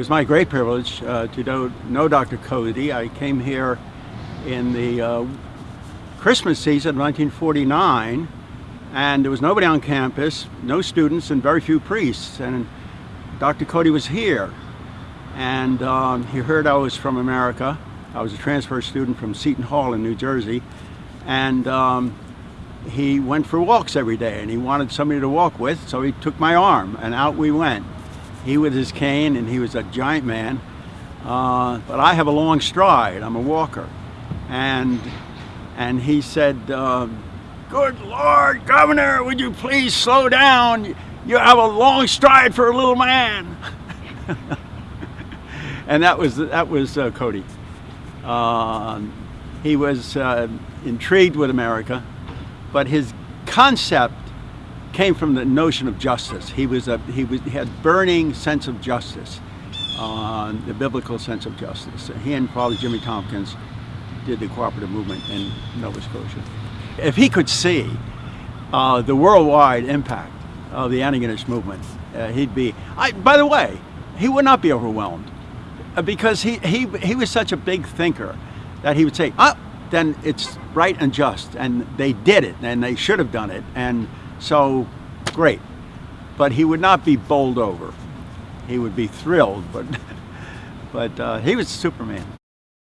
It was my great privilege uh, to know, know, Dr. Coady. I came here in the uh, Christmas season of 1949 and there was nobody on campus, no students and very few priests and Dr. Coady was here and um, he heard I was from America. I was a transfer student from Seton Hall in New Jersey and um, he went for walks every day and he wanted somebody to walk with so he took my arm and out we went he with his cane and he was a giant man. Uh, but I have a long stride. I'm a walker. And and he said um, good Lord governor would you please slow down? You have a long stride for a little man. And that was that was uh, Coady. Uh, he was uh, intrigued with America but his concept came from the notion of justice. He was a he was he had burning sense of justice, uh, the biblical sense of justice. He and Father Jimmy Tompkins did the cooperative movement in Nova Scotia. If he could see uh, the worldwide impact of the Antigonish movement, uh, he'd be. I, by the way, he would not be overwhelmed uh, because he he he was such a big thinker that he would say, "Ah, then it's right and just," and they did it, and they should have done it, and so, great. But he would not be bowled over. He would be thrilled, but, but uh, he was Superman.